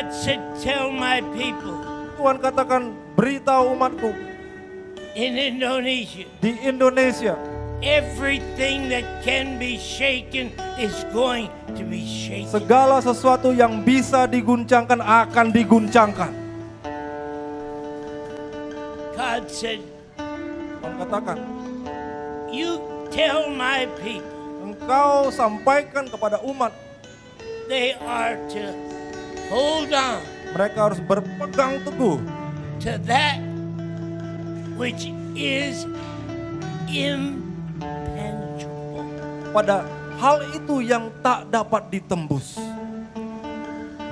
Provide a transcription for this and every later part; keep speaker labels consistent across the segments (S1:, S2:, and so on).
S1: God said, Tell my people.
S2: Tuhan katakan beritahu umatku.
S1: In Indonesia,
S2: di Indonesia.
S1: Everything that can be shaken is going to be shaken.
S2: segala sesuatu yang bisa diguncangkan akan diguncangkan.
S1: God said,
S2: Tuhan katakan,
S1: You tell my people
S2: engkau sampaikan kepada umat.
S1: they are to hold on
S2: mereka harus berpegang teguh
S1: to that which is impenetrable.
S2: pada hal itu yang tak dapat ditembus.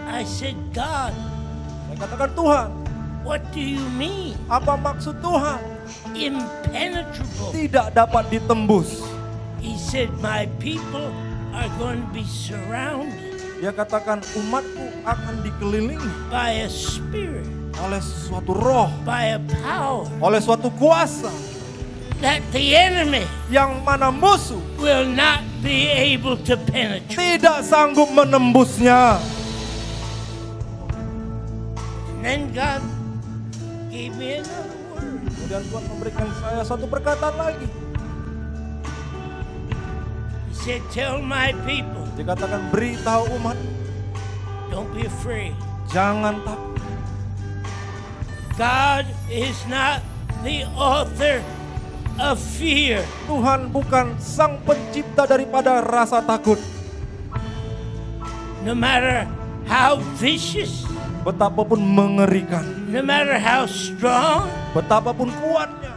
S1: I said, God,
S2: Saya katakan Tuhan,
S1: what do you mean?
S2: apa maksud Tuhan?
S1: Impenetrable.
S2: Tidak dapat ditembus.
S1: He said, My people are going to be surrounded
S2: Dia katakan umatku akan dikelilingi
S1: by a spirit,
S2: oleh suatu roh,
S1: by a power
S2: oleh suatu kuasa
S1: that the enemy
S2: yang mana musuh
S1: will not be able to penetrate.
S2: tidak sanggup menembusnya.
S1: And then God gave me another word.
S2: Kemudian Tuhan memberikan saya satu perkataan lagi.
S1: He said, Tell my people,
S2: Dikatakan beritahu umat,
S1: don't be afraid.
S2: jangan takut.
S1: God is not the author of fear.
S2: Tuhan bukan sang pencipta daripada rasa takut.
S1: No matter how vicious,
S2: Betapapun mengerikan,
S1: no matter how strong,
S2: betapapun kuatnya,